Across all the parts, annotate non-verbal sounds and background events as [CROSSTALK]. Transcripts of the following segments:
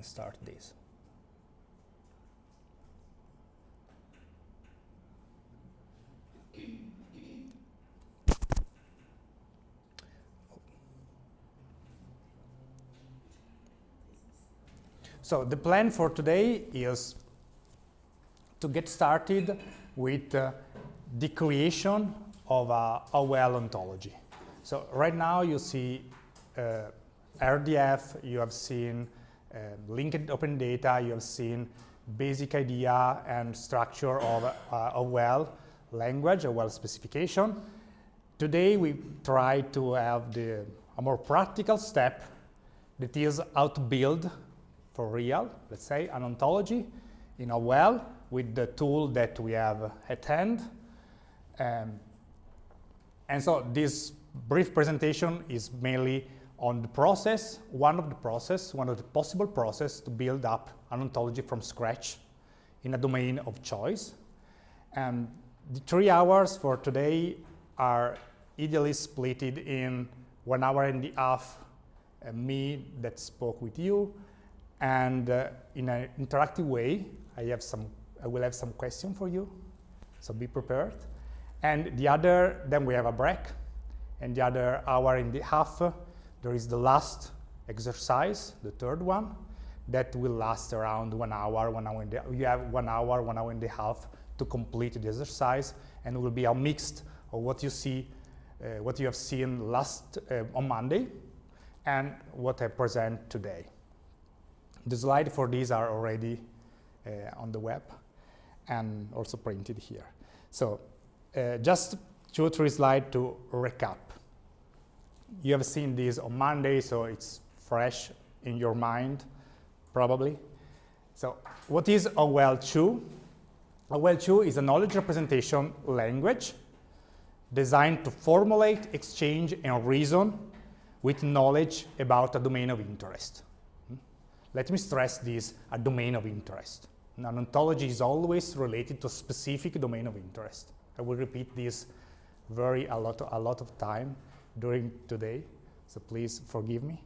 can start this. So the plan for today is to get started with uh, the creation of a OWL ontology. So right now you see uh, RDF, you have seen uh, linked open data, you have seen basic idea and structure of uh, OWL language, a OWL specification. Today we try to have the, a more practical step that is how to build for real, let's say, an ontology in a OWL with the tool that we have at hand. Um, and so this brief presentation is mainly on the process, one of the process, one of the possible process to build up an ontology from scratch in a domain of choice. And the three hours for today are ideally split in one hour and a half uh, me that spoke with you. And uh, in an interactive way I have some I will have some question for you. So be prepared. And the other then we have a break. And the other hour and a half there is the last exercise, the third one, that will last around one hour, one hour and you have one hour, one hour and a half to complete the exercise, and will be a mix of what you see, uh, what you have seen last uh, on Monday, and what I present today. The slides for these are already uh, on the web and also printed here. So uh, just two or three slides to recap you have seen this on Monday, so it's fresh in your mind, probably. So what is OWL2? OWL2 is a knowledge representation language designed to formulate, exchange, and reason with knowledge about a domain of interest. Hmm? Let me stress this, a domain of interest. An ontology is always related to a specific domain of interest. I will repeat this very a lot, a lot of time during today, so please forgive me.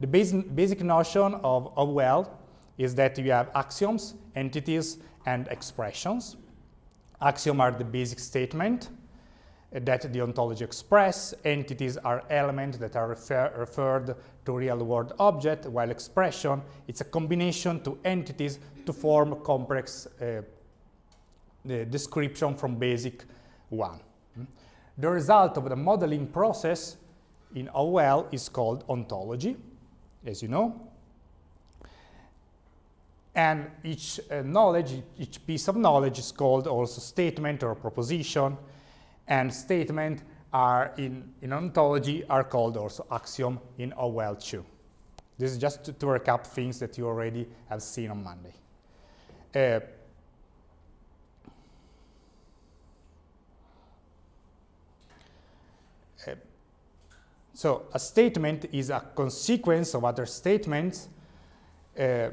The basic, basic notion of, of OWL is that you have axioms, entities, and expressions. Axioms are the basic statement that the ontology express. Entities are elements that are refer referred to real-world object, while expression it's a combination to entities to form complex uh, description from basic one. The result of the modeling process in OWL is called ontology, as you know. And each uh, knowledge, each piece of knowledge is called also statement or proposition. And statement are in, in ontology are called also axiom in OWL2. This is just to, to recap things that you already have seen on Monday. Uh, So a statement is a consequence of other statements uh,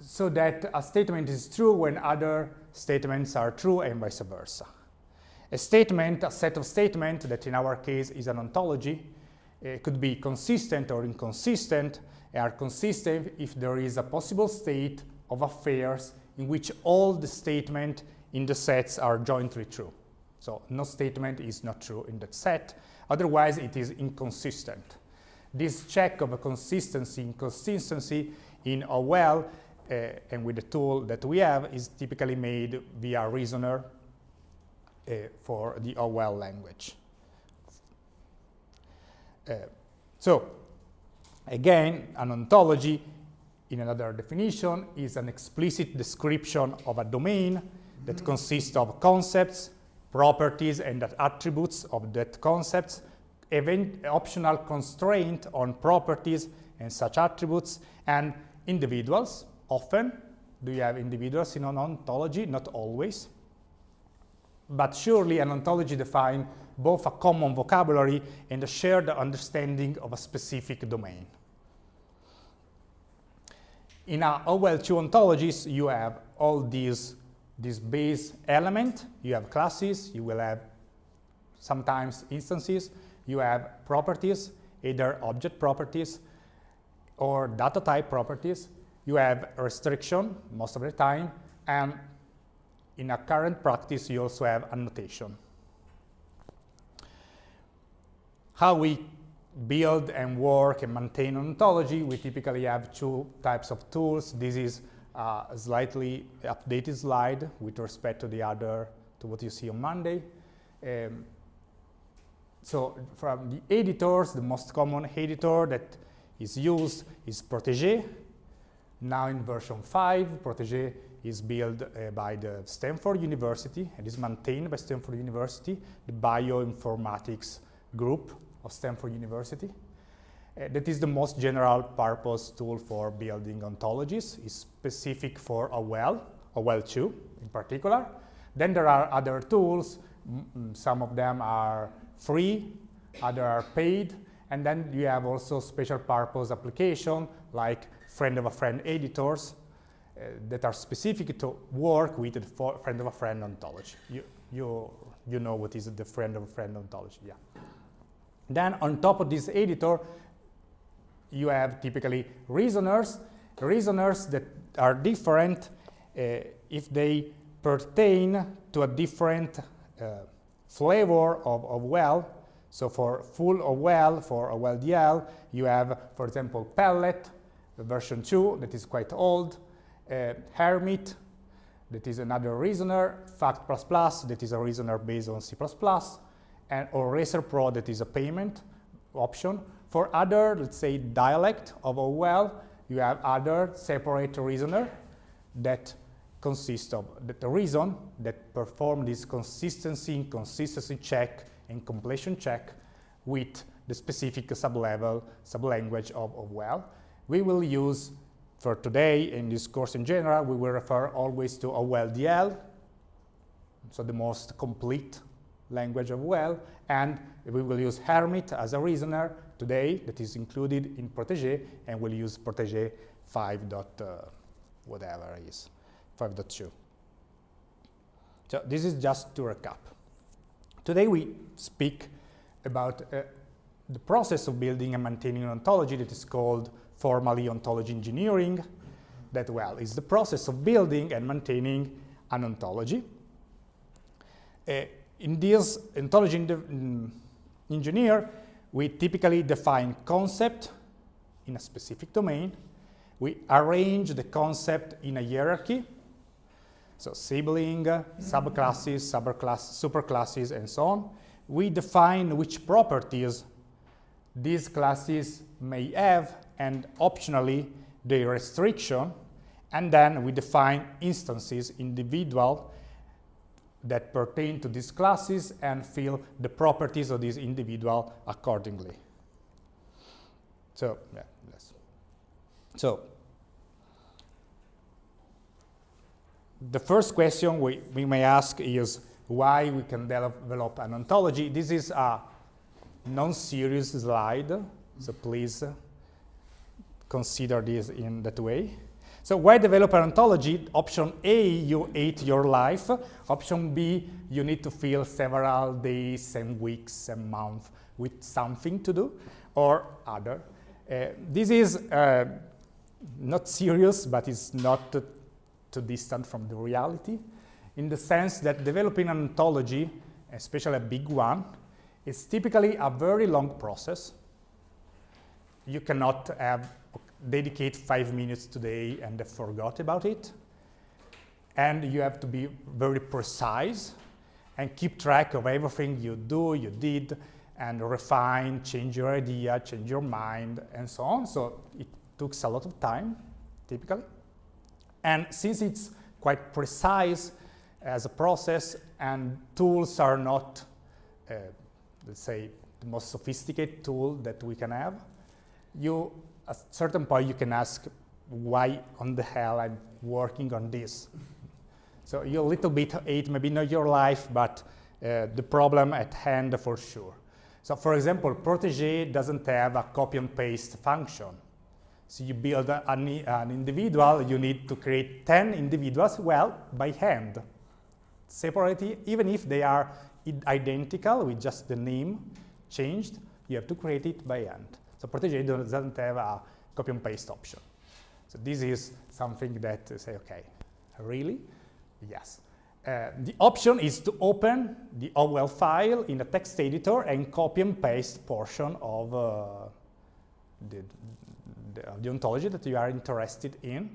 so that a statement is true when other statements are true and vice versa. A statement, a set of statements that in our case is an ontology, uh, could be consistent or inconsistent, are consistent if there is a possible state of affairs in which all the statements in the sets are jointly true. So no statement is not true in that set, Otherwise, it is inconsistent. This check of a consistency, inconsistency in OWL uh, and with the tool that we have is typically made via reasoner uh, for the OWL language. Uh, so, again, an ontology in another definition is an explicit description of a domain that consists of concepts, properties and attributes of that concepts, event, optional constraint on properties and such attributes, and individuals. Often, do you have individuals in an ontology? Not always. But surely an ontology defines both a common vocabulary and a shared understanding of a specific domain. In our OWL2 ontologies, you have all these this base element, you have classes, you will have sometimes instances, you have properties, either object properties, or data type properties, you have restriction most of the time, and in a current practice, you also have annotation. How we build and work and maintain ontology, we typically have two types of tools. This is a slightly updated slide with respect to the other, to what you see on Monday. Um, so from the editors, the most common editor that is used is Protege. Now in version 5, Protege is built uh, by the Stanford University and is maintained by Stanford University, the bioinformatics group of Stanford University. Uh, that is the most general purpose tool for building ontologies. It's specific for OWL, OWL2 in particular. Then there are other tools. some of them are free, other are paid. And then you have also special purpose application like friend of a friend editors uh, that are specific to work with the friend of a friend ontology. You, you, you know what is the friend of a friend ontology, yeah. Then on top of this editor, you have typically reasoners, reasoners that are different uh, if they pertain to a different uh, flavor of, of OWL. So for full OWL, for a OWL DL, you have, for example, Pellet, version 2, that is quite old, uh, Hermit, that is another reasoner, Fact++, Plus that is a reasoner based on C++, and or Racer Pro, that is a payment option. For other, let's say, dialect of OWL, you have other separate reasoner that consist of the reason that perform this consistency, consistency check, and completion check with the specific sublevel, sublanguage of OWL. We will use, for today, in this course in general, we will refer always to OWL-DL, so the most complete language of OWL, and we will use Hermit as a reasoner today that is included in Protege, and we'll use Protege 5. Dot, uh, whatever is 5.2. So this is just to recap. Today we speak about uh, the process of building and maintaining an ontology that is called formally ontology engineering. That, well, is the process of building and maintaining an ontology. Uh, in this ontology mm, engineer, we typically define concept in a specific domain. We arrange the concept in a hierarchy. So sibling, subclasses, subclass, superclasses, and so on. We define which properties these classes may have and optionally the restriction. And then we define instances, individual that pertain to these classes and fill the properties of this individual accordingly. So, yeah, yes. So, the first question we, we may ask is why we can develop an ontology. This is a non-serious slide, so please consider this in that way. So why develop an ontology? Option A, you hate your life. Option B, you need to fill several days and weeks and months with something to do, or other. Uh, this is uh, not serious, but it's not too, too distant from the reality, in the sense that developing an ontology, especially a big one, is typically a very long process. You cannot have dedicate five minutes today and forgot about it. And you have to be very precise and keep track of everything you do, you did, and refine, change your idea, change your mind, and so on. So it took a lot of time, typically. And since it's quite precise as a process and tools are not, uh, let's say, the most sophisticated tool that we can have, you a certain point you can ask why on the hell I'm working on this. So you a little bit hate maybe not your life, but uh, the problem at hand for sure. So for example, Protege doesn't have a copy and paste function. So you build an individual, you need to create 10 individuals, well, by hand. Separately, even if they are identical with just the name changed, you have to create it by hand. So Protege doesn't have a copy and paste option. So this is something that uh, say, okay, really? Yes. Uh, the option is to open the OWL file in a text editor and copy and paste portion of uh, the, the, the, ontology that you are interested in.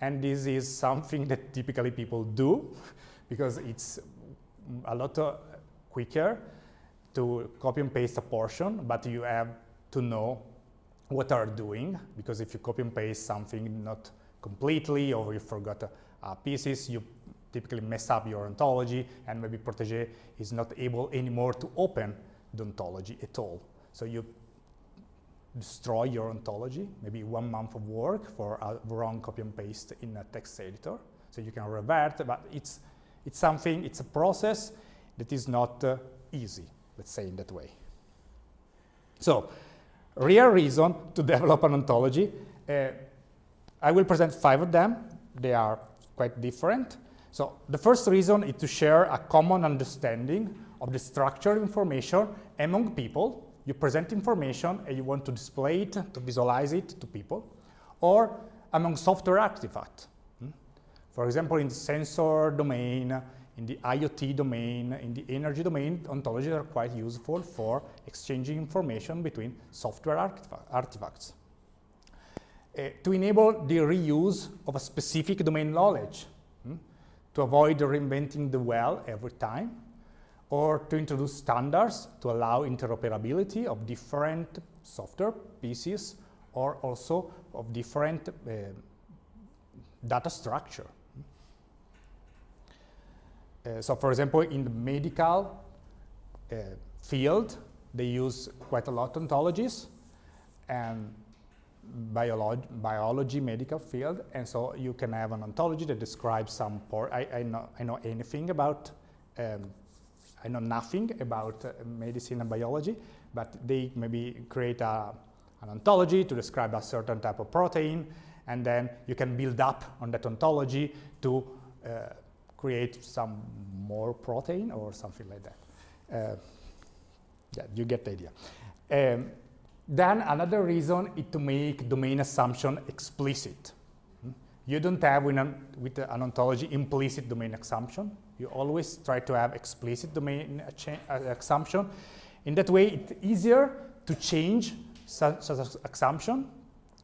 And this is something [LAUGHS] that typically people do [LAUGHS] because it's a lot uh, quicker to copy and paste a portion, but you have to know what are doing because if you copy and paste something not completely or you forgot uh, pieces, you typically mess up your ontology and maybe Protege is not able anymore to open the ontology at all. So you destroy your ontology, maybe one month of work for a wrong copy and paste in a text editor. So you can revert, but it's, it's something, it's a process that is not uh, easy, let's say in that way. So, real reason to develop an ontology. Uh, I will present five of them. They are quite different. So the first reason is to share a common understanding of the structured information among people. You present information and you want to display it, to visualize it to people, or among software artifacts. Hmm? For example, in the sensor domain, in the IoT domain, in the energy domain, ontologies are quite useful for exchanging information between software artifacts. Uh, to enable the reuse of a specific domain knowledge to avoid reinventing the well every time, or to introduce standards to allow interoperability of different software pieces or also of different uh, data structure. Uh, so for example, in the medical uh, field, they use quite a lot of ontologies and biology, biology medical field, and so you can have an ontology that describes some part. I, I, know, I know anything about, um, I know nothing about uh, medicine and biology, but they maybe create a, an ontology to describe a certain type of protein, and then you can build up on that ontology to uh, create some more protein or something like that. Uh, yeah, you get the idea. Um, then another reason is to make domain assumption explicit. Hmm? You don't have with an, with an ontology implicit domain assumption. You always try to have explicit domain uh, assumption. In that way, it's easier to change such, such assumption.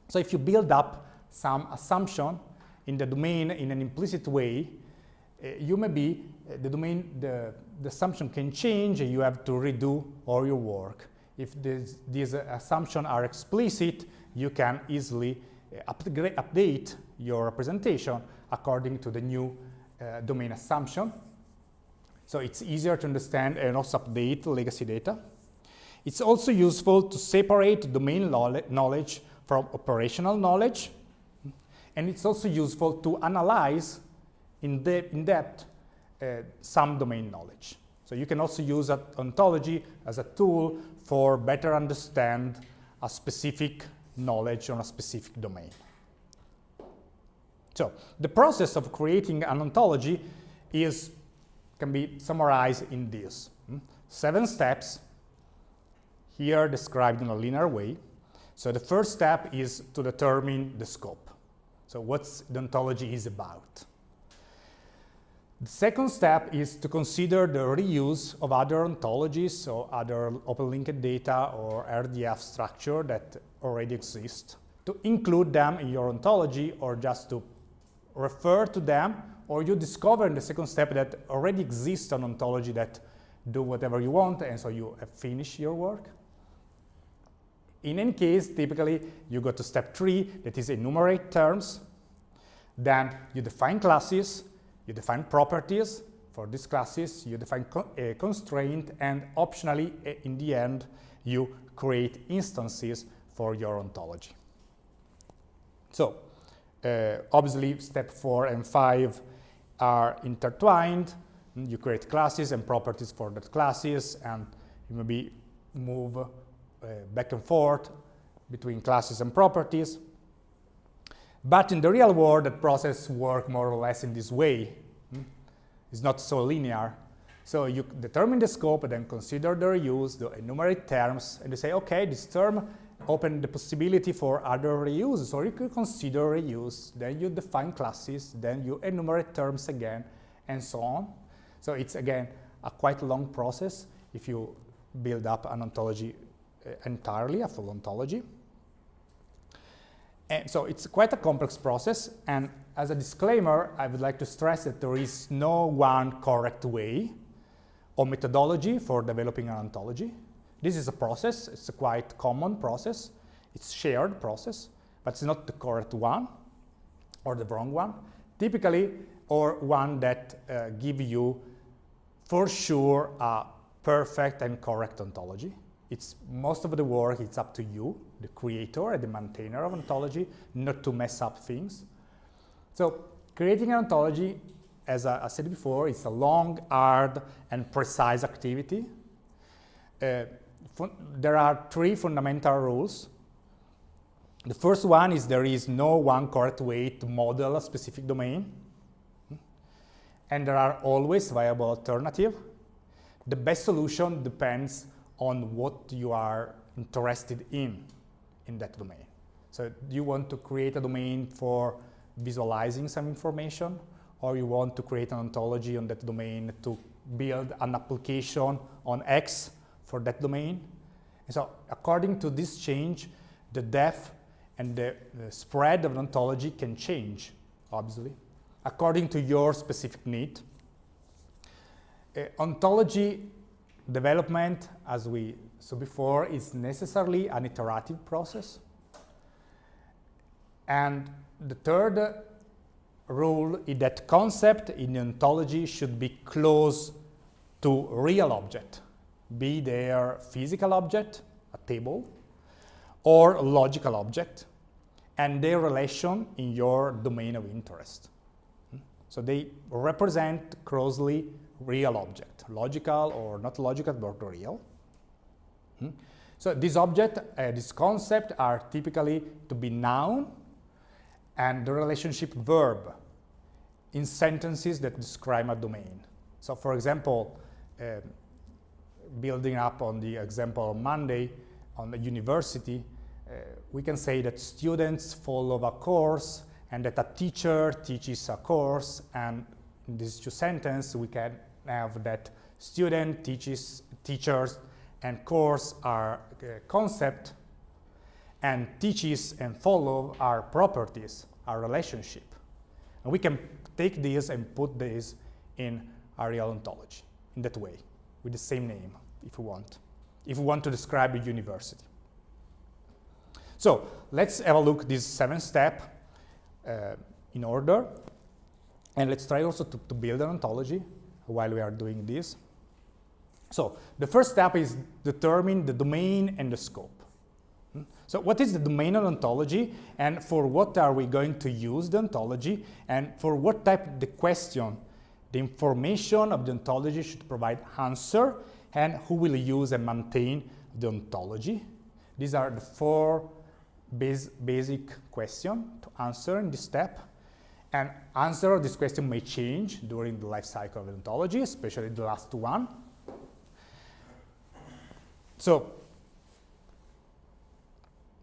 So if you build up some assumption in the domain in an implicit way, you may be, uh, the domain, the, the assumption can change and you have to redo all your work if this, these assumptions are explicit, you can easily uh, update your representation according to the new uh, domain assumption. So it's easier to understand and also update legacy data. It's also useful to separate domain knowledge from operational knowledge. And it's also useful to analyze in, de in depth uh, some domain knowledge. So you can also use ontology as a tool for better understand a specific knowledge on a specific domain. So the process of creating an ontology is can be summarized in this. Hmm? Seven steps here described in a linear way. So the first step is to determine the scope. So what the ontology is about. The second step is to consider the reuse of other ontologies or other open linked data or RDF structure that already exist, to include them in your ontology or just to refer to them, or you discover in the second step that already exists an ontology that do whatever you want and so you have finished your work. In any case, typically you go to step three, that is enumerate terms. Then you define classes, you define properties for these classes, you define co a constraint, and optionally, in the end, you create instances for your ontology. So, uh, obviously, step four and five are intertwined. You create classes and properties for that classes, and you maybe move uh, back and forth between classes and properties. But in the real world, that process works more or less in this way. It's not so linear. So you determine the scope, and then consider the reuse, the enumerate terms, and you say, okay, this term open the possibility for other reuse. So you could consider reuse, then you define classes, then you enumerate terms again, and so on. So it's, again, a quite long process if you build up an ontology uh, entirely, a full ontology. And so it's quite a complex process, and as a disclaimer, I would like to stress that there is no one correct way or methodology for developing an ontology. This is a process, it's a quite common process, it's shared process, but it's not the correct one or the wrong one. Typically, or one that uh, give you for sure a perfect and correct ontology. It's most of the work, it's up to you, the creator and the maintainer of ontology, not to mess up things. So creating an ontology, as I, I said before, is a long, hard, and precise activity. Uh, there are three fundamental rules. The first one is there is no one correct way to model a specific domain. And there are always viable alternatives. The best solution depends on what you are interested in, in that domain. So you want to create a domain for visualizing some information, or you want to create an ontology on that domain to build an application on X for that domain. And so according to this change, the depth and the, the spread of an ontology can change, obviously, according to your specific need. Uh, ontology development, as we saw before, is necessarily an iterative process. And the third rule is that concept in ontology should be close to real object, be there physical object, a table, or logical object, and their relation in your domain of interest. So they represent closely real object, logical or not logical, but real. Hmm? So this object, uh, this concept are typically to be noun and the relationship verb in sentences that describe a domain. So for example, uh, building up on the example on Monday on the university, uh, we can say that students follow a course and that a teacher teaches a course and in these two sentences we can have that student teaches teachers and course are uh, concept and teaches and follow our properties, our relationship. And we can take this and put this in our real ontology in that way, with the same name, if we want, if we want to describe a university. So let's have a look this seven step uh, in order. And let's try also to, to build an ontology while we are doing this. So the first step is determine the domain and the scope. So what is the domain of ontology and for what are we going to use the ontology and for what type the question the information of the ontology should provide answer and who will use and maintain the ontology. These are the four basic questions to answer in this step. And answer of this question may change during the life cycle of ontology, especially the last one. So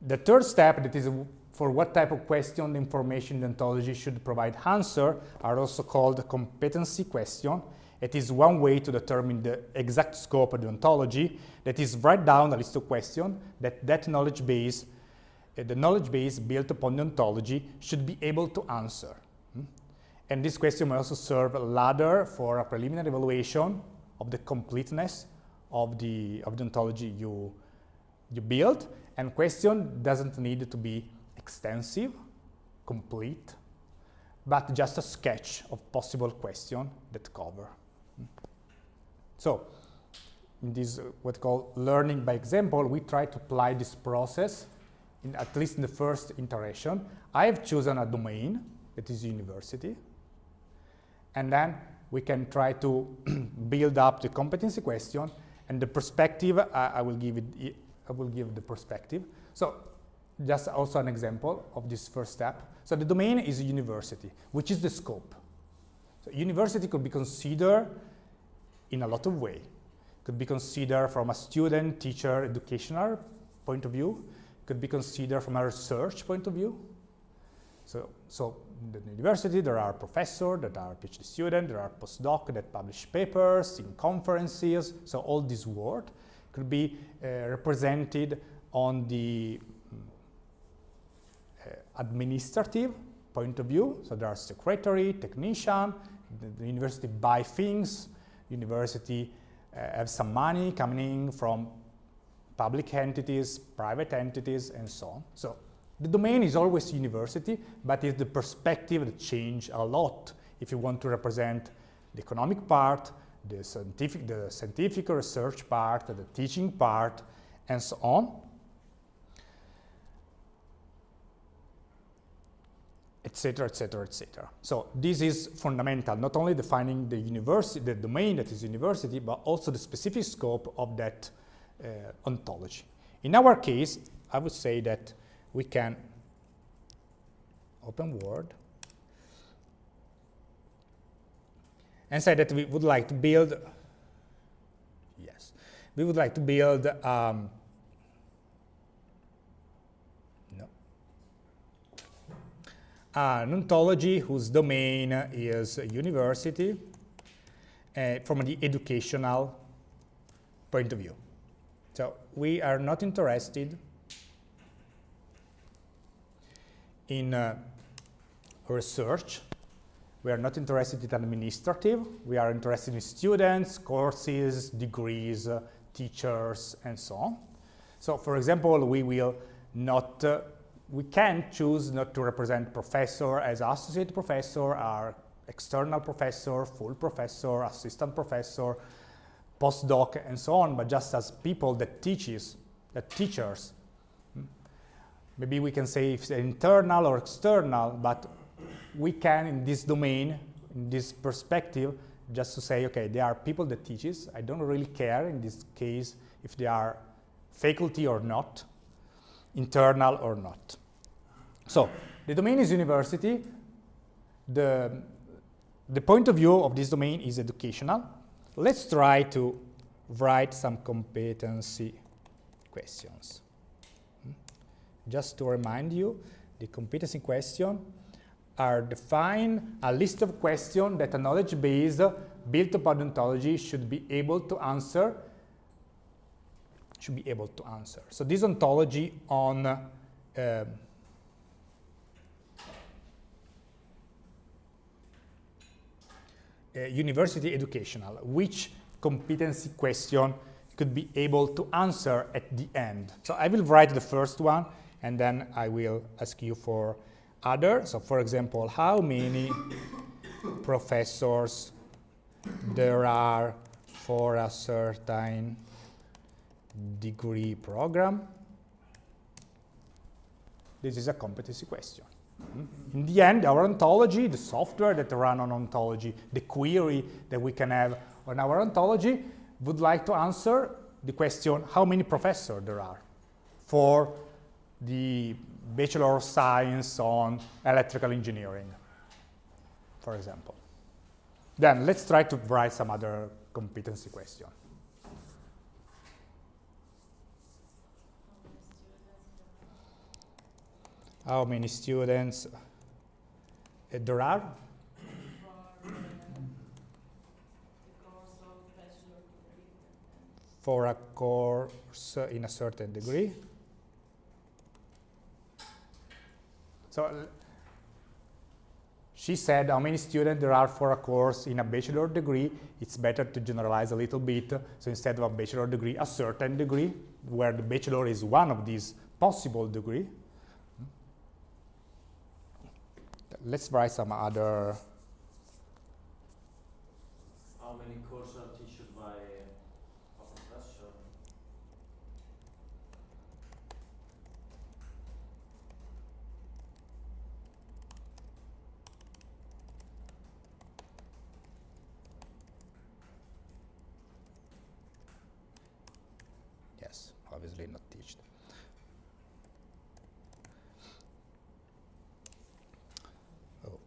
the third step that is for what type of question the information ontology should provide answer are also called competency question. It is one way to determine the exact scope of the ontology that is write down a list of questions that that knowledge base, uh, the knowledge base built upon the ontology should be able to answer. Hmm? And this question may also serve a ladder for a preliminary evaluation of the completeness of the, of the ontology you, you build. And question doesn't need to be extensive, complete, but just a sketch of possible question that cover. So, in this uh, what call learning by example, we try to apply this process, in, at least in the first iteration. I have chosen a domain, that is university, and then we can try to [CLEARS THROAT] build up the competency question and the perspective, I, I will give it, I will give the perspective. So just also an example of this first step. So the domain is university, which is the scope. So university could be considered in a lot of way. Could be considered from a student, teacher, educational point of view, could be considered from a research point of view. So, so the university, there are professors that are PhD students, there are postdocs that publish papers in conferences. So all this work could be uh, represented on the uh, administrative point of view. So there are secretary, technician, the, the university buy things, university uh, have some money coming in from public entities, private entities, and so on. So the domain is always university, but it's the perspective change a lot if you want to represent the economic part, the scientific, the scientific research part, the teaching part, and so on. etc., etc., etc. So this is fundamental, not only defining the university, the domain that is university, but also the specific scope of that uh, ontology. In our case, I would say that we can open Word and say that we would like to build, yes, we would like to build um, no, an ontology whose domain is university uh, from the educational point of view. So we are not interested in uh, research. We are not interested in administrative. We are interested in students, courses, degrees, uh, teachers, and so on. So, for example, we will not, uh, we can choose not to represent professor as associate professor, or external professor, full professor, assistant professor, postdoc, and so on, but just as people that teaches, that teachers maybe we can say if internal or external, but we can in this domain, in this perspective, just to say, okay, there are people that teaches. I don't really care in this case if they are faculty or not, internal or not. So the domain is university. The, the point of view of this domain is educational. Let's try to write some competency questions. Hmm? Just to remind you, the competency question are define a list of questions that a knowledge base built upon ontology should be able to answer should be able to answer. So this ontology on uh, uh, university educational, which competency question could be able to answer at the end. So I will write the first one and then I will ask you for other. So for example, how many professors there are for a certain degree program? This is a competency question. In the end, our ontology, the software that run on ontology, the query that we can have on our ontology would like to answer the question how many professors there are for the Bachelor of Science on Electrical Engineering, for example. Then let's try to write some other competency question. How many students eh, there are? For a course in a certain degree. So uh, she said how many students there are for a course in a bachelor degree. It's better to generalize a little bit. So instead of a bachelor degree, a certain degree, where the bachelor is one of these possible degree. Let's write some other obviously not teached. Oh.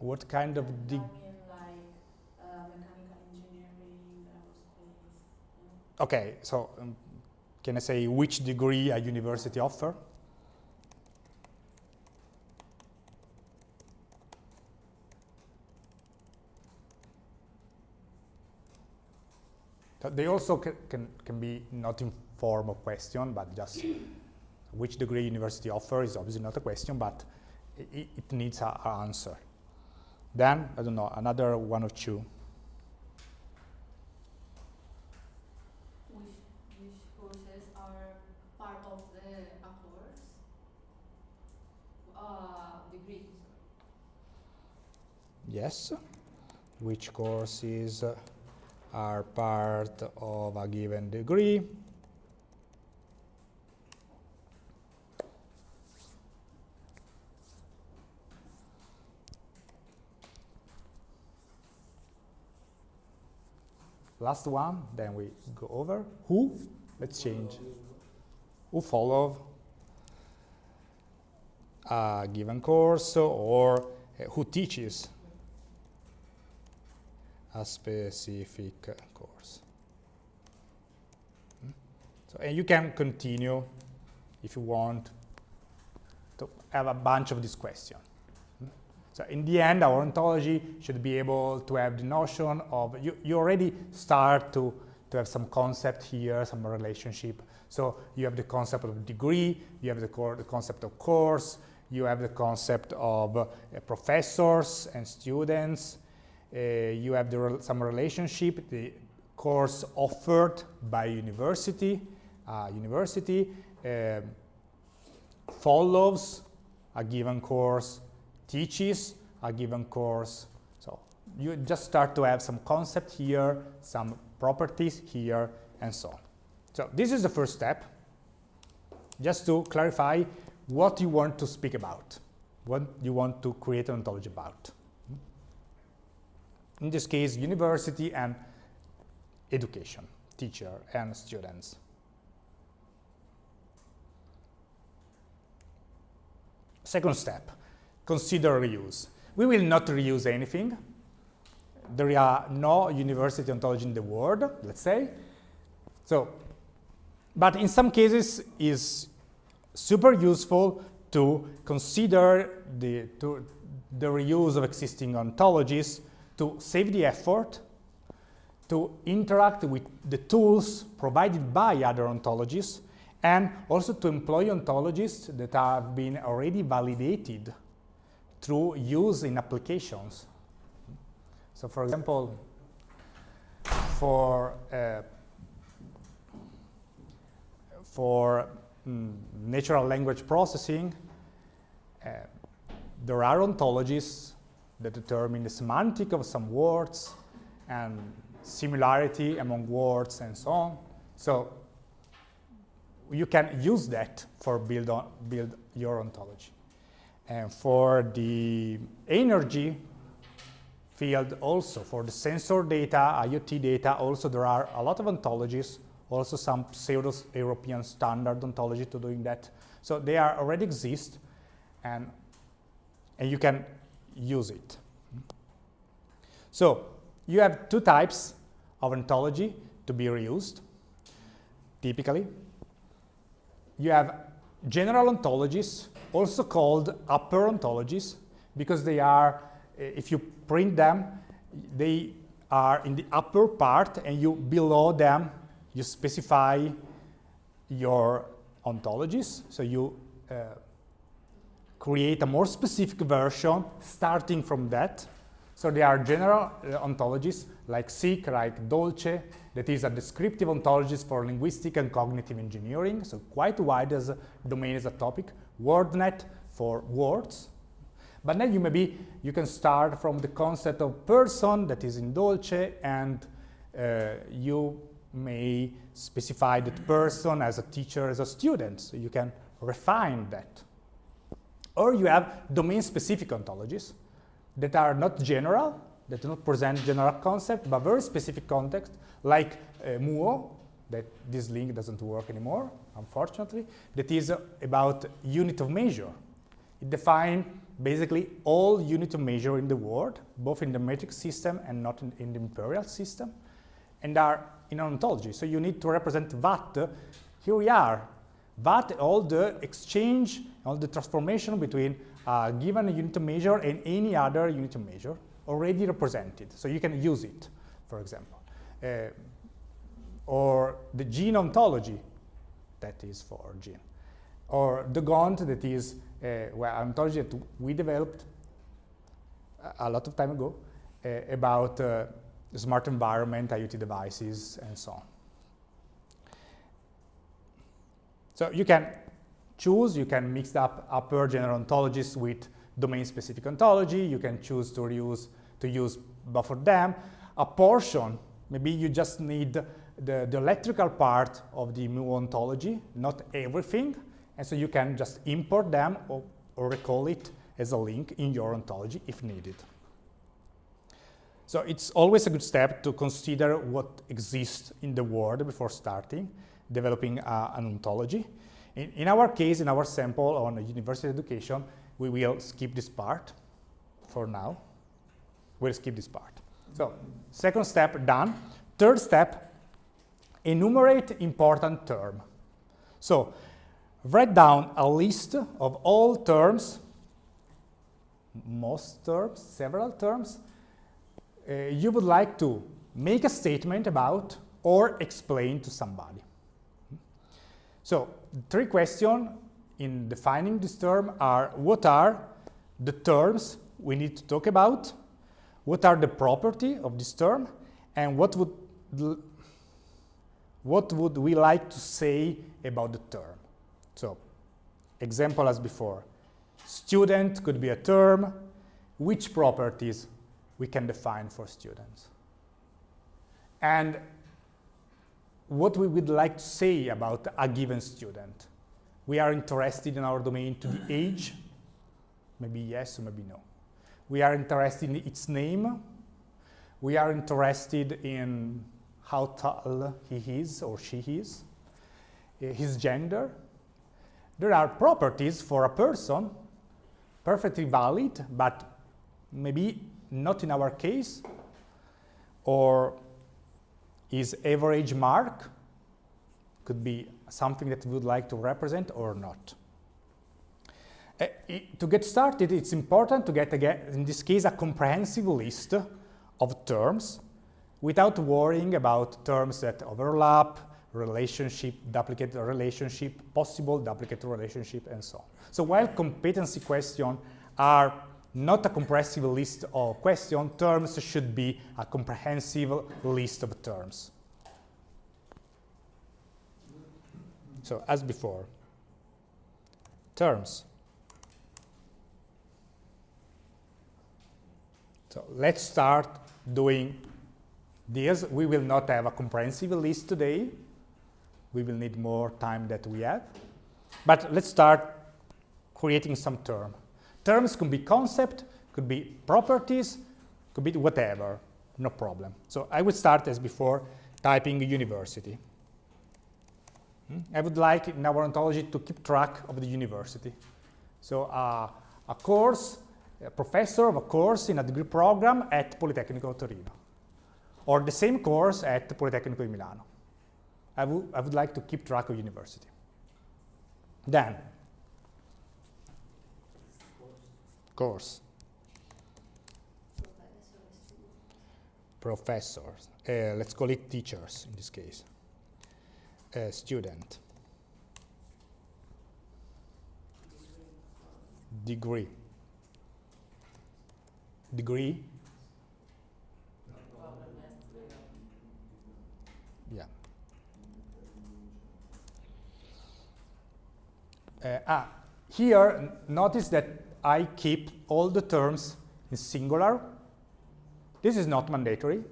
What kind of degree? dig? I mean like uh, mechanical engineering, aerospace. Okay, so um, can I say which degree a university offer? They also ca- can, can be not in form of question, but just which degree university offer is obviously not a question, but it, it needs an answer. Then, I don't know, another one or two. Which, which courses are part of the a course? Uh, degree. Yes. Which courses are part of a given degree? Last one, then we go over. Who? Let's change. Who follow a given course or uh, who teaches a specific course. Mm. So, and you can continue if you want to have a bunch of these questions. Mm. So in the end, our ontology should be able to have the notion of, you, you already start to, to have some concept here, some relationship. So you have the concept of degree, you have the, core, the concept of course, you have the concept of uh, professors and students, you have the some relationship, the course offered by university, uh, university um, follows a given course, teaches a given course. So you just start to have some concept here, some properties here, and so on. So this is the first step, just to clarify what you want to speak about, what you want to create an ontology about in this case, university and education, teacher and students. Second step, consider reuse. We will not reuse anything. There are no university ontology in the world, let's say. So, but in some cases is super useful to consider the, to, the reuse of existing ontologies to save the effort, to interact with the tools provided by other ontologies, and also to employ ontologies that have been already validated through use in applications. So for example, for, uh, for mm, natural language processing, uh, there are ontologies that determine the semantic of some words and similarity among words and so on. So you can use that for build, on, build your ontology. And for the energy field also, for the sensor data, IoT data, also there are a lot of ontologies, also some pseudo-European standard ontology to doing that. So they are already exist and, and you can use it. So you have two types of ontology to be reused, typically. You have general ontologies, also called upper ontologies, because they are, if you print them, they are in the upper part, and you below them, you specify your ontologies. So you uh, create a more specific version starting from that. So there are general uh, ontologies like Cyc, like Dolce, that is a descriptive ontology for linguistic and cognitive engineering, so quite wide as a domain as a topic. WordNet for words. But then you maybe, you can start from the concept of person that is in Dolce and uh, you may specify that person as a teacher, as a student, so you can refine that. Or you have domain-specific ontologies that are not general, that do not present general concept, but very specific context, like uh, MUO, that this link doesn't work anymore, unfortunately, that is uh, about unit of measure. It defines basically all unit of measure in the world, both in the metric system and not in, in the imperial system, and are in an ontology. So you need to represent that. Here we are. That all the exchange, all the transformation between a given unit measure and any other unit measure already represented. So you can use it, for example. Uh, or the gene ontology, that is for gene. Or the DogOnt that is uh, well, ontology that we developed a, a lot of time ago uh, about uh, smart environment, IoT devices, and so on. So you can choose, you can mix up upper general ontologies with domain-specific ontology. You can choose to use to use of them. A portion, maybe you just need the, the electrical part of the mu ontology, not everything. And so you can just import them or, or recall it as a link in your ontology if needed. So it's always a good step to consider what exists in the world before starting developing uh, an ontology. In, in, our case, in our sample on university education, we will skip this part for now. We'll skip this part. So second step done. Third step, enumerate important term. So write down a list of all terms, most terms, several terms, uh, you would like to make a statement about or explain to somebody. So three questions in defining this term are what are the terms we need to talk about, what are the property of this term, and what would what would we like to say about the term. So example as before, student could be a term, which properties we can define for students. And what we would like to say about a given student. We are interested in our domain to the age, maybe yes or maybe no. We are interested in its name. We are interested in how tall he is or she is, eh, his gender, there are properties for a person, perfectly valid, but maybe not in our case, or is average mark, could be something that we would like to represent or not. Uh, to get started, it's important to get, again, in this case, a comprehensive list of terms without worrying about terms that overlap, relationship, duplicate relationship, possible duplicate relationship, and so on. So while competency questions are not a comprehensive list of question terms should be a comprehensive list of terms. So as before, terms. So let's start doing this. We will not have a comprehensive list today we will need more time that we have. But let's start creating some term. Terms could be concept, could be properties, could be whatever, no problem. So I would start as before typing university. Hmm? I would like in our ontology to keep track of the university. So uh, a course, a professor of a course in a degree program at Politecnico Torino, or the same course at Politecnico di Milano. I, I would like to keep track of university. Then, course. Professors. Uh, let's call it teachers in this case. Uh, student. Degree. Degree Uh, ah, here, notice that I keep all the terms in singular. This is not mandatory.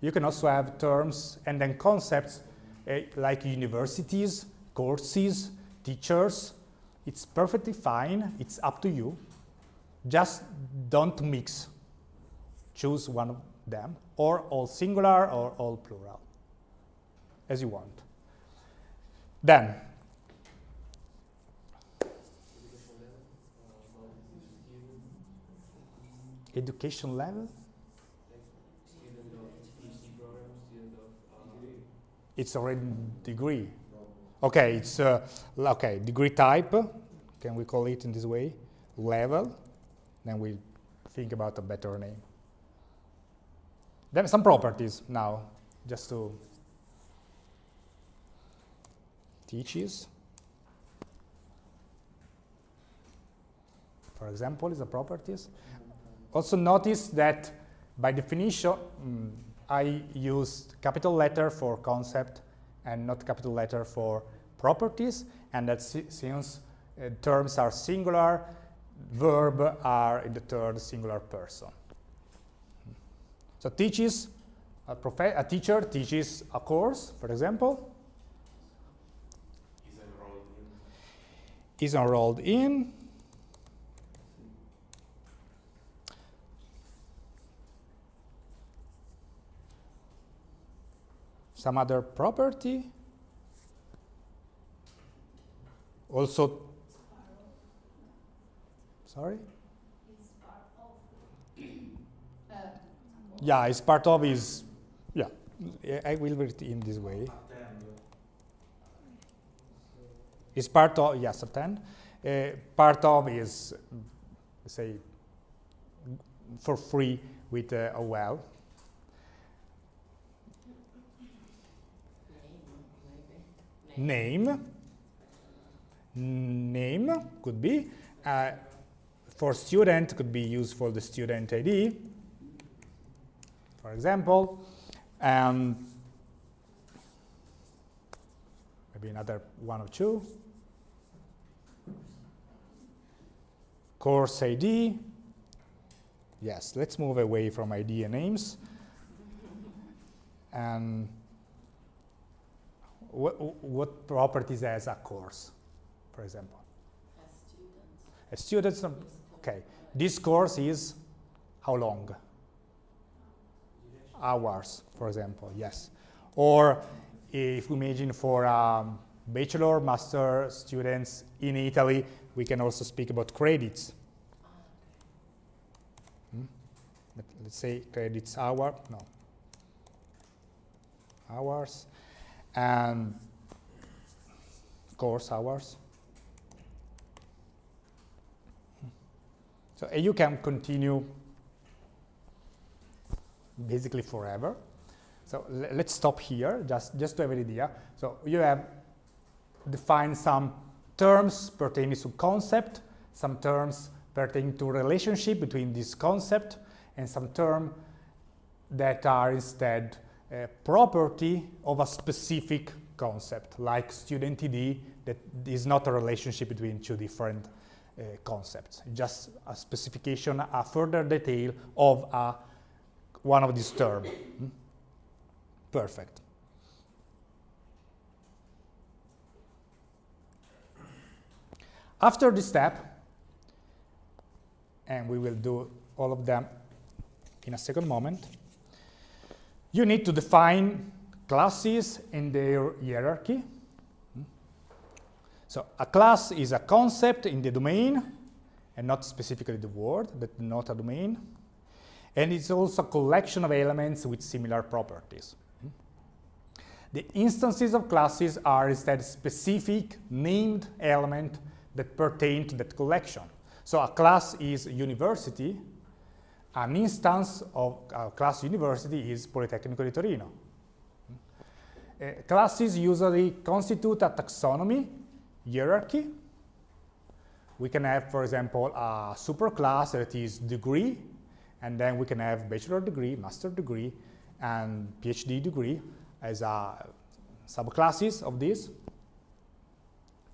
You can also have terms and then concepts uh, like universities, courses, teachers. It's perfectly fine. It's up to you. Just don't mix. Choose one of them, or all singular or all plural, as you want. Then, education level. It's already degree. Okay, it's uh, okay degree type. Can we call it in this way? Level. Then we think about a better name. Then some properties now, just to teaches. For example, is a properties. Also notice that by definition, mm, I used capital letter for concept and not capital letter for properties, and that si- since uh, terms are singular, verb are in the third singular person. So teaches, a, a teacher teaches a course, for example, is enrolled in. Is enrolled in some other property also sorry of. uh, yeah it's part of is yeah i will read it in this way It's part of, yes, attend. Uh, part of is, say, for free with uh, a well. Name. Name could be. Uh, for student could be used for the student ID, for example. And maybe another one or two. Course ID. Yes, let's move away from ID and names. And what, what properties as a course, for example? A student, um, okay. This course is how long? Hours, for example, yes. Or if we imagine for um, bachelor, master students in Italy, we can also speak about credits. Hmm? Let- Let's say credits hour, no. Hours and course hours. So you can continue basically forever. So let's stop here, just, just to have an idea. So you have defined some terms pertaining to concept, some terms pertaining to relationship between this concept, and some term that are instead a property of a specific concept, like student ID, that is not a relationship between two different uh, concepts, just a specification, a further detail of a, one of these terms. Hmm? Perfect. After this step, and we will do all of them in a second moment, you need to define classes and their hierarchy. So a class is a concept in the domain, and not specifically the word, but not a domain. And it's also a collection of elements with similar properties. The instances of classes are instead specific named element that pertain to that collection. So a class is university, an instance of a class university is Politecnico di Torino. Uh, classes usually constitute a taxonomy, hierarchy. We can have, for example, a superclass that is degree, and then we can have bachelor degree, master degree, and PhD degree as a subclasses of this.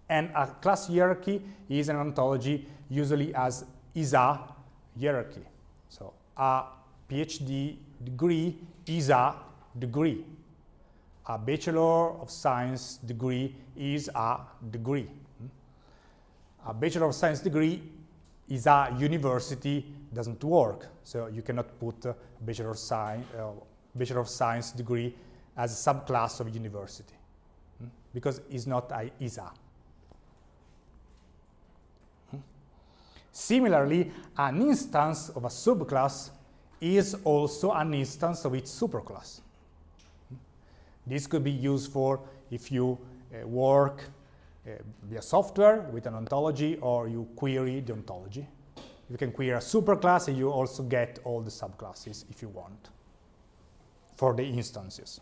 And a class hierarchy is an ontology usually as ISA hierarchy. So a PhD degree is a degree. A Bachelor of Science degree is a degree. A Bachelor of Science degree is a university doesn't work. So you cannot put a Bachelor of Science, uh, Bachelor of Science degree as a subclass of university hmm? because it's not a ISA. Similarly, an instance of a subclass is also an instance of its superclass. This could be used for if you uh, work uh, via software with an ontology or you query the ontology. You can query a superclass and you also get all the subclasses if you want for the instances.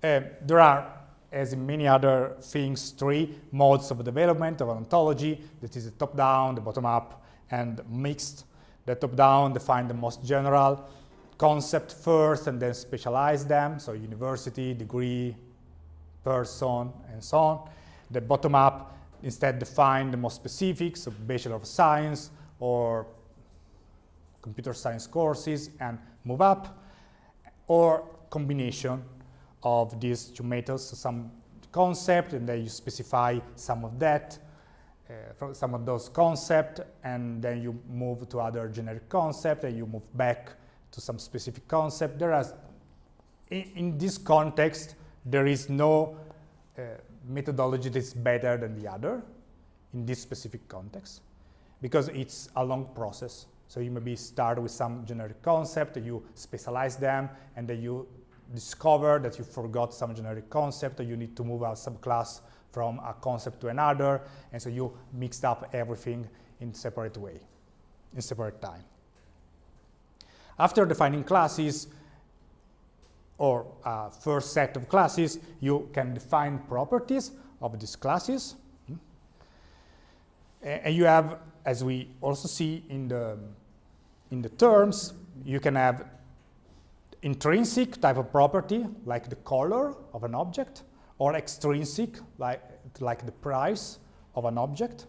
Uh, there are, as in many other things, three modes of development of an ontology. That is the top-down, the bottom-up, and mixed. The top-down define the most general concept first and then specialize them, so university, degree, person, and so on. The bottom-up instead define the most specific, so Bachelor of Science or computer science courses and move up, or combination of these two methods, so some concept and then you specify some of that, uh, some of those concepts, and then you move to other generic concept and you move back to some specific concept. There is, in, in this context, there is no uh, methodology that's better than the other in this specific context because it's a long process. So you maybe start with some generic concept, you specialize them, and then you discover that you forgot some generic concept, or you need to move a subclass from a concept to another, and so you mixed up everything in separate way, in separate time. After defining classes, or a first set of classes, you can define properties of these classes. Hmm. And you have, as we also see in the, in the terms, you can have intrinsic type of property, like the color of an object, or extrinsic, like, like the price of an object,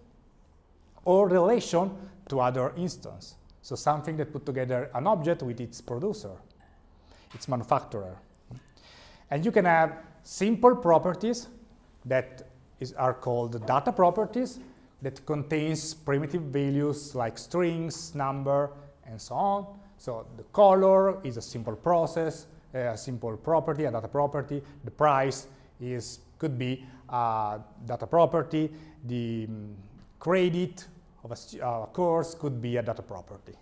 or relation to other instance. So something that put together an object with its producer its manufacturer. And you can have simple properties that is, are called data properties that contains primitive values like strings, number, and so on. So the color is a simple process, a simple property, a data property. The price is could be a data property. The um, credit of a, a course could be a data property.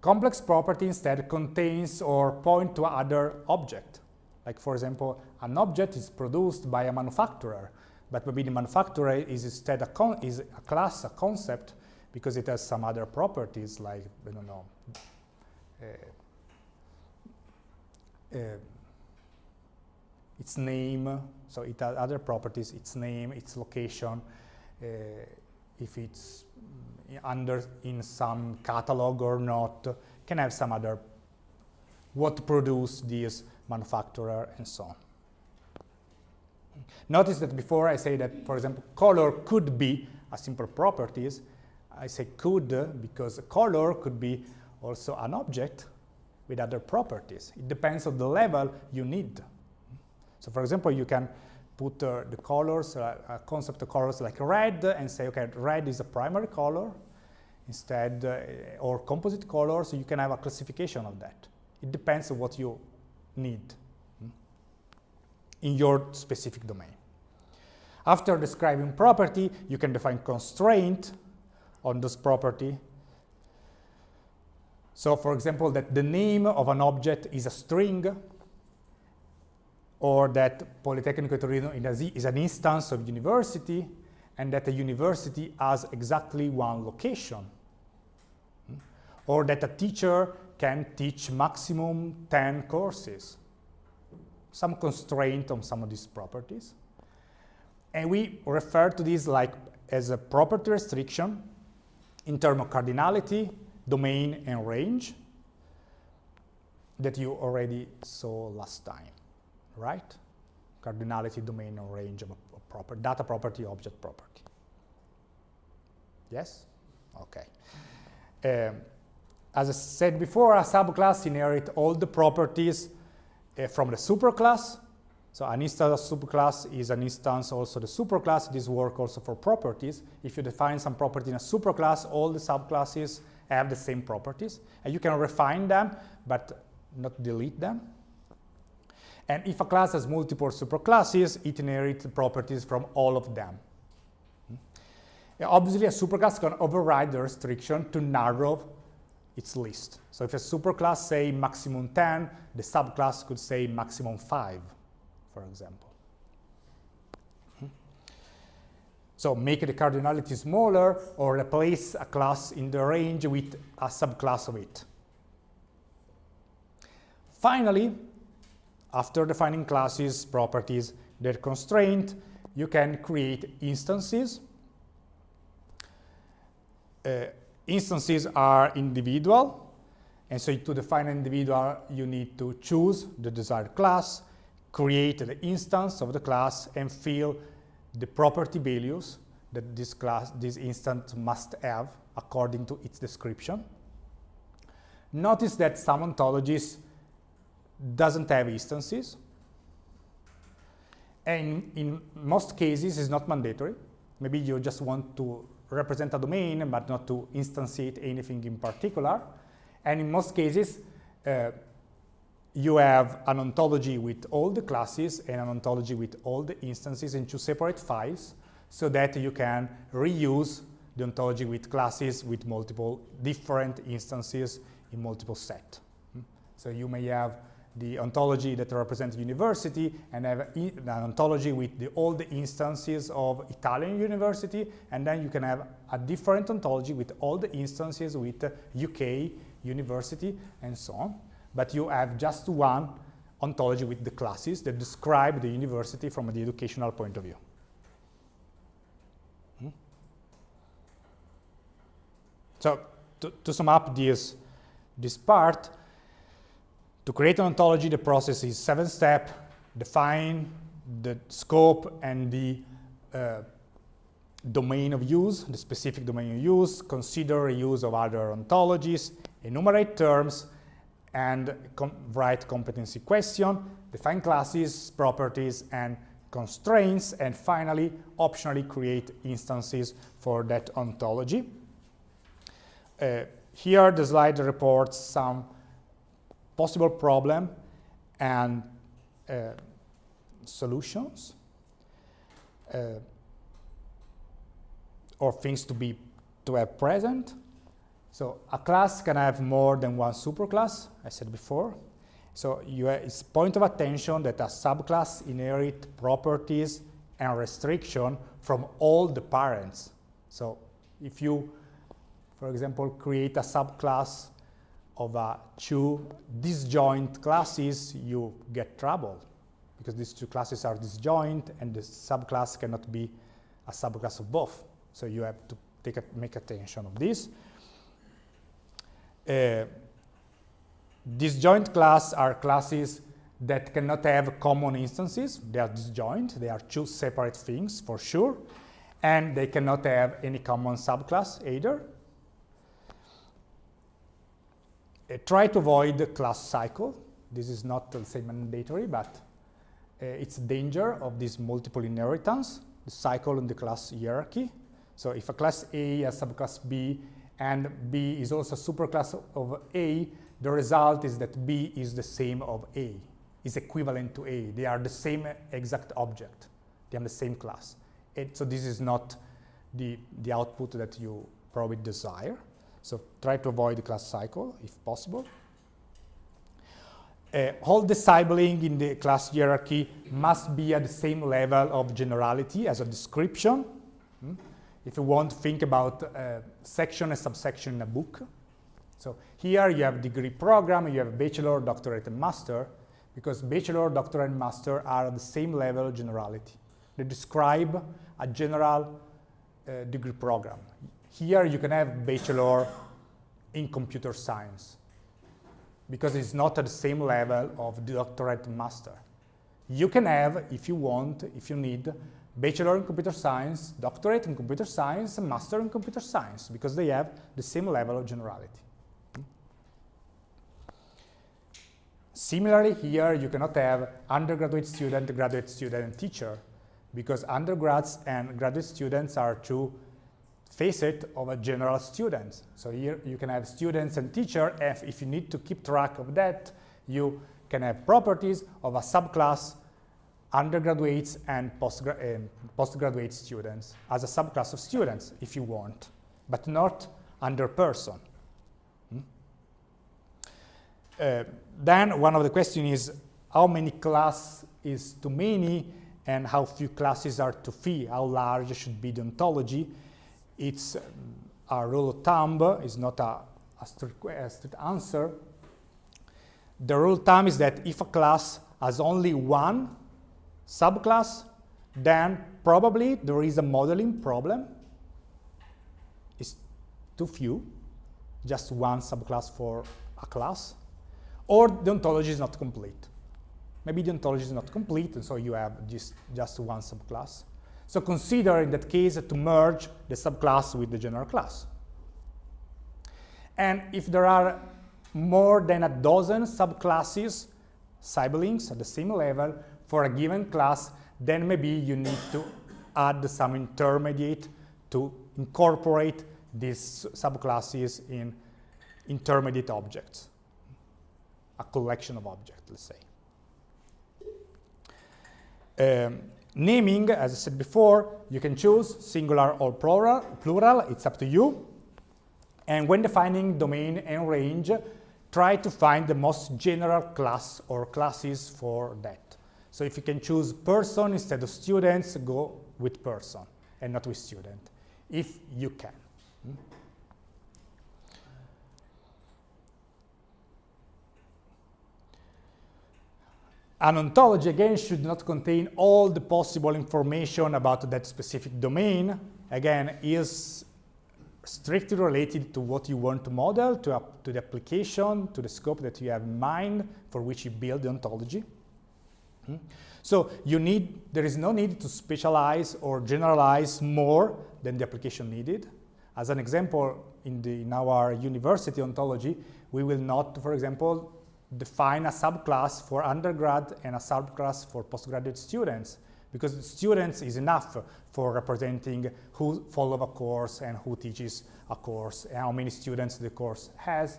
Complex property instead contains or point to other object. Like for example, an object is produced by a manufacturer, but maybe the manufacturer is instead a, is a class, a concept, because it has some other properties like, I don't know, uh, uh, its name, so it has other properties, its name, its location, uh, if it's under in some catalog or not, can have some other what produce this manufacturer and so on. Notice that before I say that, for example, color could be a simple properties, I say could because a color could be also an object with other properties. It depends on the level you need. So for example, you can put uh, the colors, uh, a concept of colors like red, and say, okay, red is a primary color instead, uh, or composite colors, you can have a classification of that. It depends on what you need hmm, in your specific domain. After describing property, you can define constraint on this property. So for example, that the name of an object is a string, or that Politecnico Torino is an instance of university and that a university has exactly one location. Hmm? Or that a teacher can teach maximum 10 courses. Some constraint on some of these properties. And we refer to this like as a property restriction in terms of cardinality, domain, and range that you already saw last time right? Cardinality, domain, and range of a, proper data property, object property. Yes? Okay. Um, as I said before, a subclass inherits all the properties uh, from the superclass. So an instance of superclass is an instance also the superclass. This works also for properties. If you define some property in a superclass, all the subclasses have the same properties. And you can refine them, but not delete them. And if a class has multiple superclasses, it inherits properties from all of them. Hmm. obviously, a superclass can override the restriction to narrow its list. So if a superclass say maximum 10, the subclass could say maximum 5, for example. Hmm. So make the cardinality smaller or replace a class in the range with a subclass of it. Finally, after defining classes, properties, their constraint, you can create instances. Uh, instances are individual, and so to define an individual, you need to choose the desired class, create the instance of the class, and fill the property values that this class, this instance must have according to its description. Notice that some ontologies doesn't have instances, and in most cases it's not mandatory. Maybe you just want to represent a domain, but not to instantiate anything in particular. And in most cases, uh, you have an ontology with all the classes and an ontology with all the instances in two separate files so that you can reuse the ontology with classes with multiple different instances in multiple set. Hmm? So you may have the ontology that represents university and have an ontology with the, all the instances of Italian university and then you can have a different ontology with all the instances with UK university and so on. But you have just one ontology with the classes that describe the university from the educational point of view. Hmm? So to, to sum up this, this part, to create an ontology, the process is seven-step, define the scope and the uh, domain of use, the specific domain of use, consider use of other ontologies, enumerate terms, and com write competency question, define classes, properties, and constraints, and finally, optionally create instances for that ontology. Uh, here, the slide reports some possible problem and uh, solutions uh, or things to be to have present. So a class can have more than one superclass, I said before. So you it's point of attention that a subclass inherit properties and restriction from all the parents. So if you, for example, create a subclass of uh, two disjoint classes, you get trouble because these two classes are disjoint and the subclass cannot be a subclass of both. So you have to take a, make attention of this. Uh, disjoint class are classes that cannot have common instances. They are disjoint. They are two separate things for sure. And they cannot have any common subclass either. Uh, try to avoid the class cycle. This is not, let's say, mandatory, but uh, it's a danger of this multiple inheritance, the cycle in the class hierarchy. So if a class A has subclass B and B is also a superclass of A, the result is that B is the same of A, is equivalent to A. They are the same exact object. They are the same class. And so this is not the, the output that you probably desire. So try to avoid the class cycle if possible. Uh, all the sibling in the class hierarchy must be at the same level of generality as a description. Hmm? If you want to think about uh, section and subsection in a book. So here you have degree program, you have bachelor, doctorate, and master, because bachelor, doctorate, and master are at the same level of generality. They describe a general uh, degree program. Here you can have bachelor in computer science because it's not at the same level of doctorate master. You can have, if you want, if you need, bachelor in computer science, doctorate in computer science, and master in computer science because they have the same level of generality. Similarly, here you cannot have undergraduate student, graduate student, and teacher because undergrads and graduate students are two facet of a general student. So here you can have students and teacher. If, if you need to keep track of that, you can have properties of a subclass undergraduates and postgra um, postgraduate students as a subclass of students if you want, but not under person. Hmm? Uh, then one of the questions is how many class is too many and how few classes are too few, how large should be the ontology. It's um, a rule of thumb, it's not a, a, strict, a strict answer. The rule of thumb is that if a class has only one subclass, then probably there is a modeling problem. It's too few, just one subclass for a class, or the ontology is not complete. Maybe the ontology is not complete, and so you have just, just one subclass. So consider in that case to merge the subclass with the general class. And if there are more than a dozen subclasses, siblings at the same level for a given class, then maybe you need to add some intermediate to incorporate these subclasses in intermediate objects, a collection of objects, let's say. Um, naming, as I said before, you can choose singular or plural, plural, it's up to you. And when defining domain and range, try to find the most general class or classes for that. So if you can choose person instead of students, go with person and not with student, if you can. Hmm? An ontology, again, should not contain all the possible information about that specific domain. Again, is strictly related to what you want to model, to, to the application, to the scope that you have in mind for which you build the ontology. So you need, there is no need to specialize or generalize more than the application needed. As an example, in, the, in our university ontology, we will not, for example, define a subclass for undergrad and a subclass for postgraduate students because students is enough for representing who follow a course and who teaches a course and how many students the course has.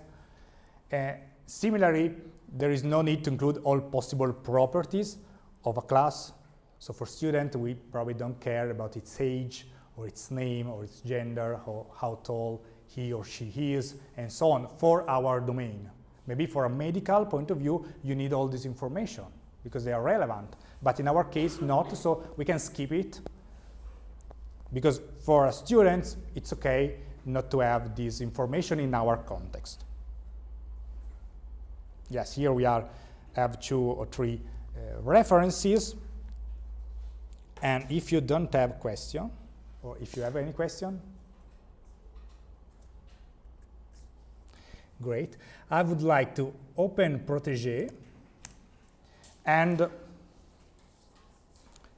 Uh, similarly, there is no need to include all possible properties of a class. So for student, we probably don't care about its age or its name or its gender or how tall he or she is and so on for our domain. Maybe for a medical point of view, you need all this information because they are relevant. But in our case, not, so we can skip it. Because for students, it's okay not to have this information in our context. Yes, here we are, have two or three uh, references. And if you don't have question, or if you have any question, great. I would like to open Protege and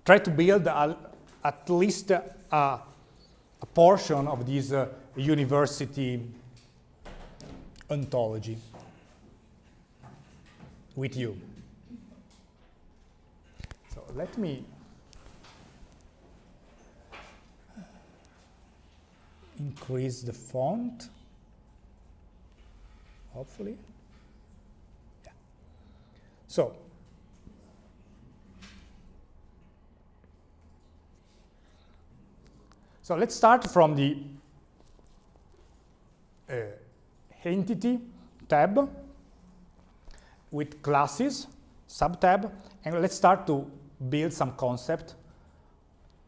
try to build a, at least a, a, portion of this uh, university ontology with you. So let me increase the font, hopefully. Yeah. So So let's start from the uh, entity tab with classes, sub-tab, and let's start to build some concept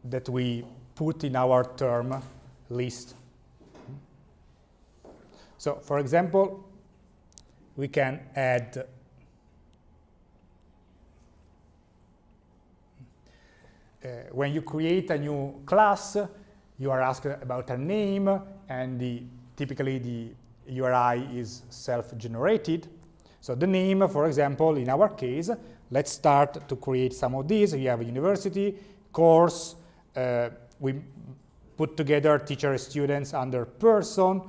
that we put in our term list. So for example, we can add uh, when you create a new class, you are asked about a name and the, typically the URI is self-generated. So the name, for example, in our case, let's start to create some of these. We have a university, course, uh, we put together teacher students under person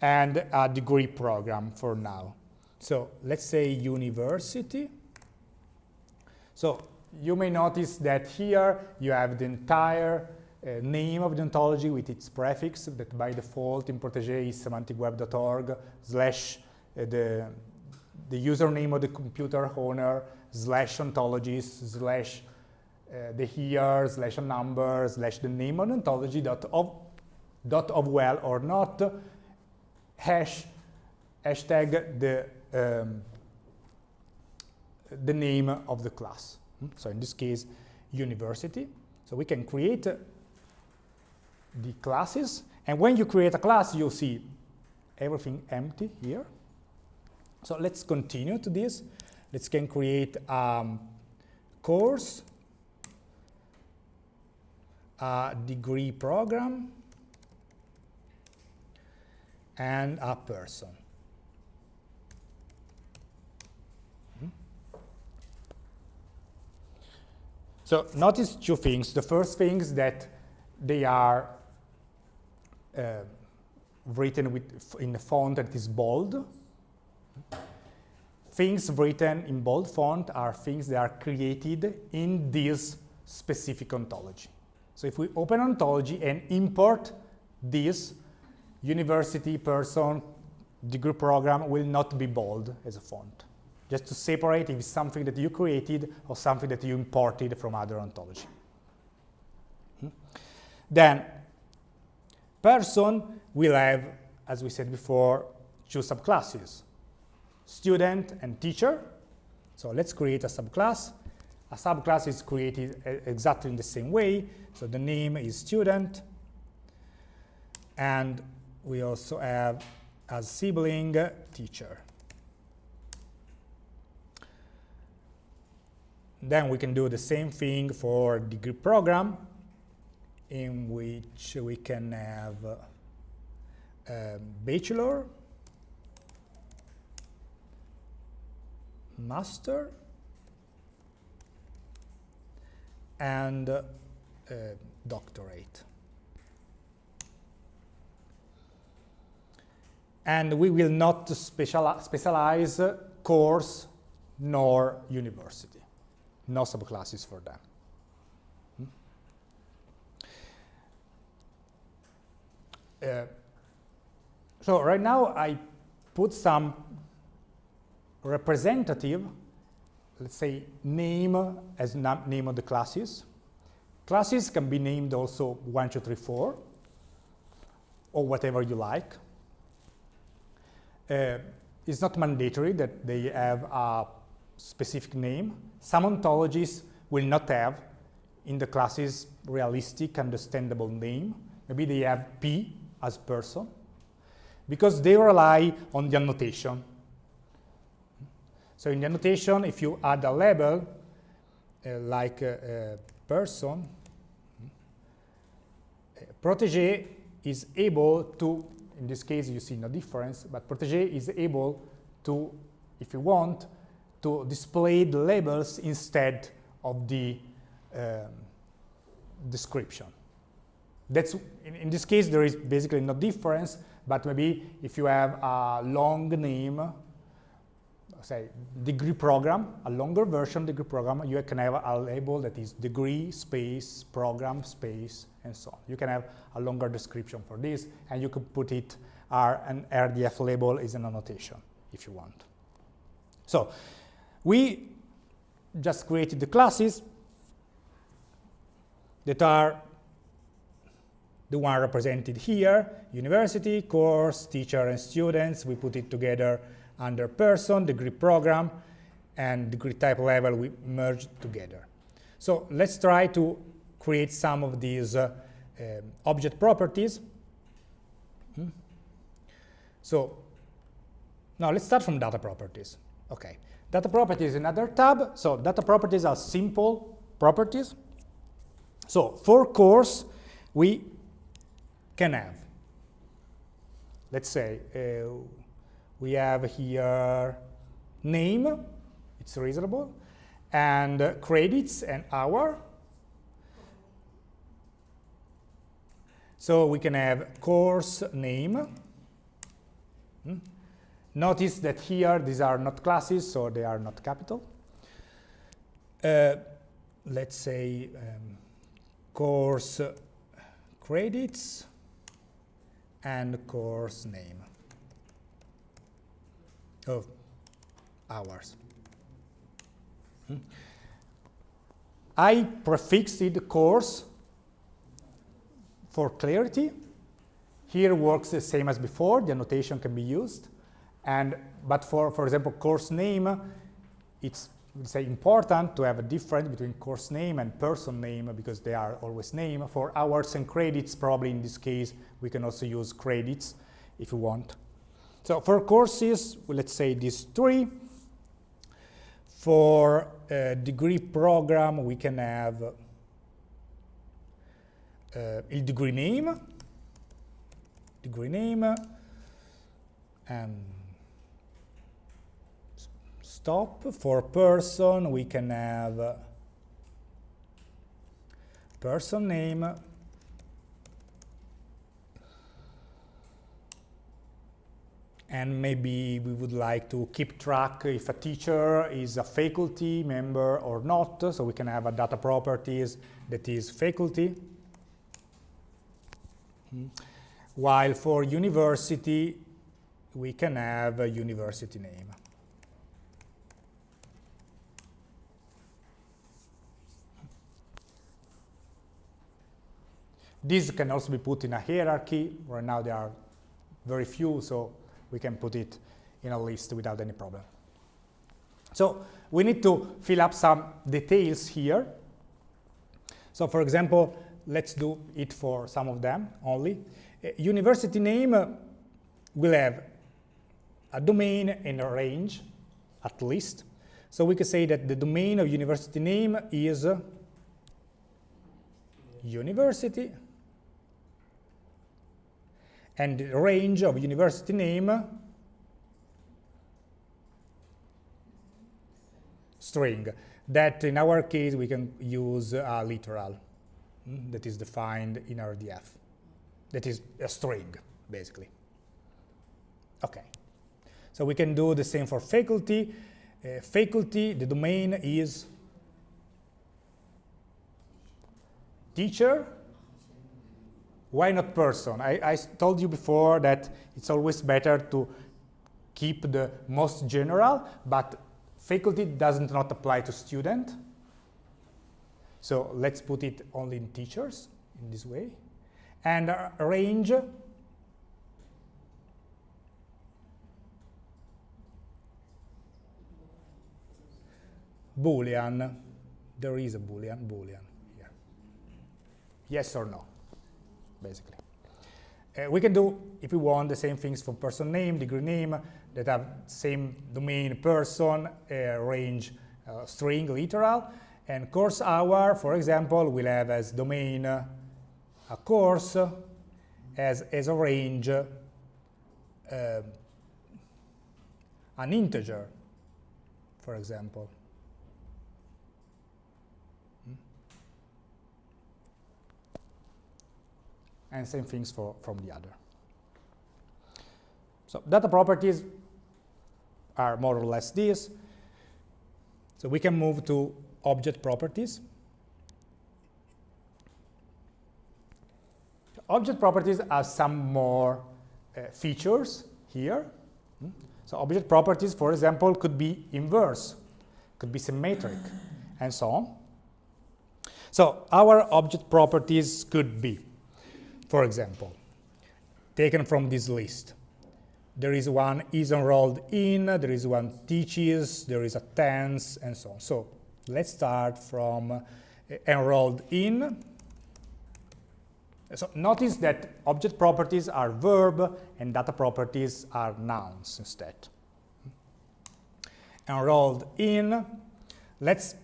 and a degree program for now. So let's say university. So you may notice that here you have the entire uh, name of the ontology with its prefix that by default in Protege is semanticweb.org slash uh, the, the username of the computer owner slash ontologies slash uh, the year slash a number slash the name of ontology dot of dot of well or not hash hashtag the um, the name of the class. Hmm? So in this case, university. So we can create the classes, and when you create a class, you'll see everything empty here. So let's continue to this. Let's can create um, course, a degree program, and a person. Hmm? So notice two things. The first thing is that they are uh, written with in a font that is bold. Things written in bold font are things that are created in this specific ontology. So if we open ontology and import this, university, person, degree program will not be bold as a font. Just to separate if it's something that you created or something that you imported from other ontology. Hmm? Then, person will have, as we said before, two subclasses, student and teacher. So let's create a subclass. A subclass is created exactly in the same way. So the name is student, and we also have as sibling teacher. Then we can do the same thing for degree program in which we can have uh, bachelor, master, and uh, doctorate. and we will not speciali specialize course nor university. No subclasses for them. Hmm? Uh, so right now I put some representative, let's say name as name of the classes. Classes can be named also 1, 2, 3, 4, or whatever you like. Uh, it's not mandatory that they have a specific name. Some ontologies will not have in the classes realistic, understandable name. Maybe they have P as person because they rely on the annotation. So in the annotation, if you add a label uh, like a, a person, Protege is able to in this case, you see no difference, but Protege is able to, if you want, to display the labels instead of the um, description. That's, in, in, this case, there is basically no difference, but maybe if you have a long name, say degree program, a longer version degree program, you can have a label that is degree space program space and so on. You can have a longer description for this, and you could put it R an RDF label is an annotation if you want. So we just created the classes that are the one represented here, university, course, teacher, and students. We put it together under person, degree program, and degree type level we merged together. So let's try to create some of these uh, uh, object properties. Hmm. So now let's start from data properties. Okay, data properties another tab. So data properties are simple properties. So for course, we can have, let's say, uh, we have here name, it's reasonable, and credits and hour. So we can have course name. Hmm? Notice that here these are not classes, so they are not capital. Uh, let's say um, course credits and course name of hours. Hmm? I prefixed course for clarity. Here works the same as before, the annotation can be used. And, but for, for example, course name, it's say important to have a difference between course name and person name because they are always name. For hours and credits, probably in this case, we can also use credits if you want. So for courses, let's say these three. For a degree program, we can have uh, il degree name, degree name, and stop. For person, we can have person name, and maybe we would like to keep track if a teacher is a faculty member or not, so we can have a data properties that is faculty. Hmm. While for university, we can have a university name. These can also be put in a hierarchy. Right now there are very few, so we can put it in a list without any problem. So we need to fill up some details here. So for example, let's do it for some of them only. university name uh, will have a domain and a range, at least. So we can say that the domain of university name is uh, university and range of university name string. That in our case we can use a literal mm, that is defined in RDF that is a string basically. Okay. So we can do the same for faculty. Uh, faculty the domain is teacher why not person? I, I told you before that it's always better to keep the most general, but faculty doesn't not apply to student. So let's put it only in teachers in this way. And uh, range boolean there is a boolean boolean here yes or no basically. Uh, we can do, if we want, the same things for person name, degree name, that have same domain person, uh, range uh, string, literal, and course hour, for example, will have as domain uh, a course, as, as a range uh, an integer, for example. And same things for from the other. So data properties are more or less this. So we can move to object properties. Object properties have some more uh, features here. So object properties, for example, could be inverse, could be symmetric, and so on. So our object properties could be for example, taken from this list. There is one is enrolled in, there is one teaches, there is a tense, and so on. So let's start from uh, enrolled in. So notice that object properties are verb and data properties are nouns instead. Enrolled in, let's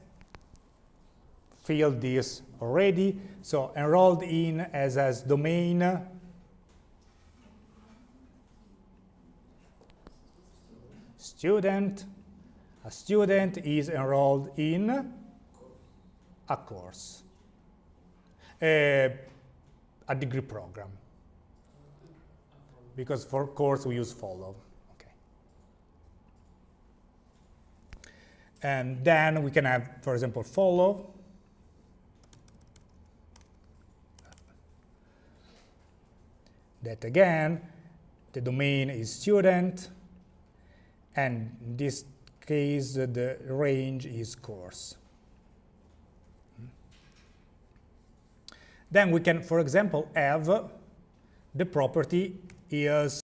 fill this already. So enrolled in as as domain student. A student is enrolled in a course, a, a degree program. Because for course we use follow. Okay. And then we can have, for example, follow that again, the domain is student, and in this case, the range is course. Then we can, for example, have the property is